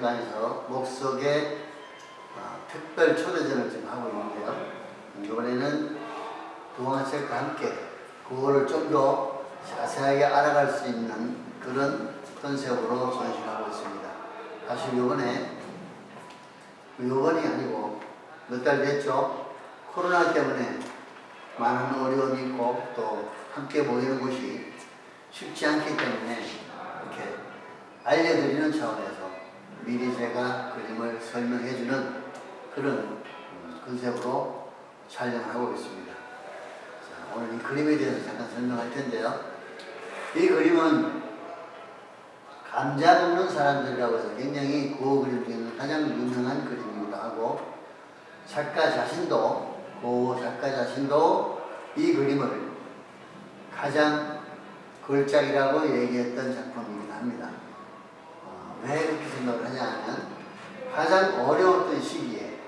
기념관에서 목석의 어, 특별 초대전을 지금 하고 있는데요. 이번에는 동화책과 함께 그거를 좀 더 자세하게 알아갈 수 있는 그런 컨셉으로 전시하고 있습니다. 사실 이번에 요번이 아니고 몇 달 됐죠. 코로나 때문에 많은 어려움이 있고 또 함께 모이는 곳이 쉽지 않기 때문에 이렇게 알려드리는 차원에서 미리 제가 그림을 설명해주는 그런 음, 컨셉으로 촬영을 하고 있습니다. 자, 오늘 이 그림에 대해서 잠깐 설명할 텐데요. 이 그림은 감자 먹는 사람들이라고 해서 굉장히 그 그림 중에는 가장 유명한 그림이기도 하고 작가 자신도 그 작가 자신도 이 그림을 가장 걸작이라고 얘기했던 작품이기도 합니다. 어, 왜 그렇게 생각을 하냐 하면 가장 어려웠던 시기에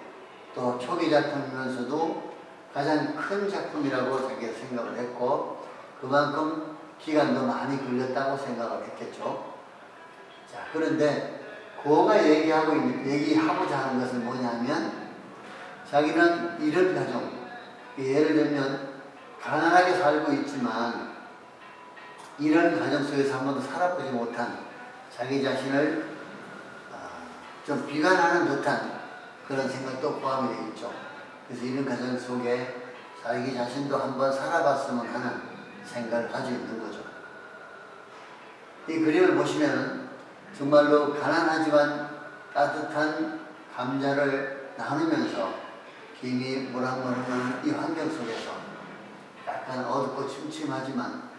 또 초기 작품이면서도 가장 큰 작품이라고 자기가 생각을 했고 그만큼 기간도 많이 걸렸다고 생각을 했겠죠. 자, 그런데 그가 얘기하고 있는, 얘기하고자 하는 것은 뭐냐면 자기는 이런 가정, 예를 들면 가난하게 살고 있지만 이런 가정 속에서 한 번도 살아보지 못한 자기 자신을 아, 좀 비관하는 듯한 그런 생각도 포함이 되어 있죠. 그래서 이런 가정 속에 자기 자신도 한번 살아봤으면 하는 생각을 가지고 있는 거죠. 이 그림을 보시면 정말로 가난하지만 따뜻한 감자를 나누면서 김이 모락모락하는 이 환경 속에서 약간 어둡고 침침하지만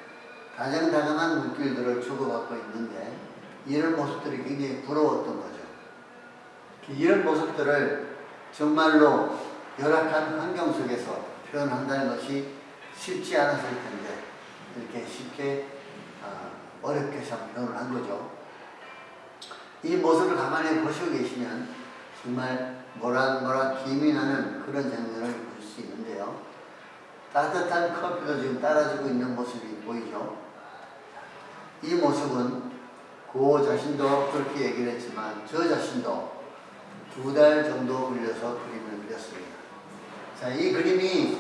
다정다감한 물길들을 주고받고 있는데 이런 모습들이 굉장히 부러웠던 거죠. 이런 모습들을 정말로 열악한 환경 속에서 표현한다는 것이 쉽지 않았을 텐데 이렇게 쉽게 어, 어렵게 참 표현을 한 거죠. 이 모습을 가만히 보시고 계시면 정말 모락모락 김이 나는 그런 장면을 볼 수 있는데요. 따뜻한 커피가 지금 따라주고 있는 모습이 보이죠. 이 모습은 그 자신도 그렇게 얘기를 했지만 저 자신도 두 달 정도 걸려서 그림을 그렸습니다. 자, 이 그림이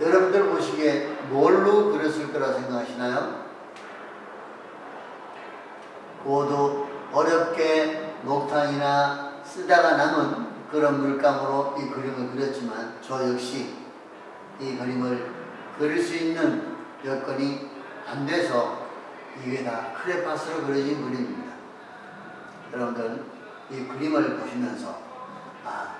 여러분들 보시기에 뭘로 그렸을 거라 생각하시나요? 모두 어렵게 녹탄이나 쓰다가 남은 그런 물감으로 이 그림을 그렸지만 저 역시 이 그림을 그릴 수 있는 여건이 안 돼서 이게 다 크레파스로 그려진 그림입니다. 여러분들 이 그림을 보시면서 아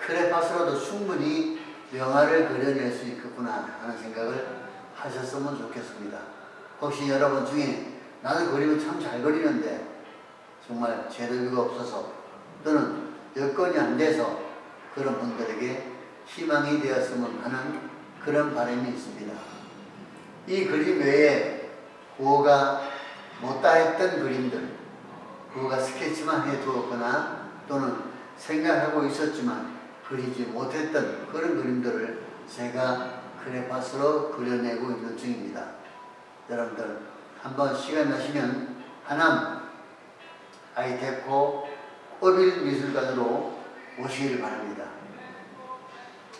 크레파스로도 충분히 명화를 그려낼 수 있겠구나 하는 생각을 하셨으면 좋겠습니다. 혹시 여러분 중에 나는 그림을 참 잘 그리는데 정말 재료가 없어서 또는 여건이 안 돼서 그런 분들에게 희망이 되었으면 하는 그런 바람이 있습니다. 이 그림 외에 구호가 못다 했던 그림들, 구호가 스케치만 해두었거나 또는 생각하고 있었지만 그리지 못했던 그런 그림들을 제가 크레파스로 그려내고 있는 중입니다. 여러분들 한번 시간 나시면 하남 아이테코 어빌 미술관으로 오시길 바랍니다.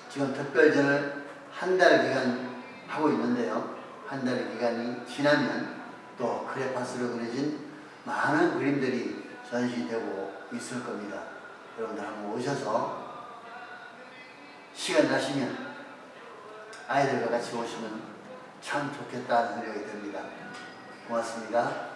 지금 특별전을 한 달 기간 하고 있는데요. 한달 기간이 지나면 또 크레파스로 그려진 많은 그림들이 전시되고 있을 겁니다. 여러분들 한번 오셔서 시간 나시면 아이들과 같이 오시면 참 좋겠다는 생각이 듭니다. 고맙습니다.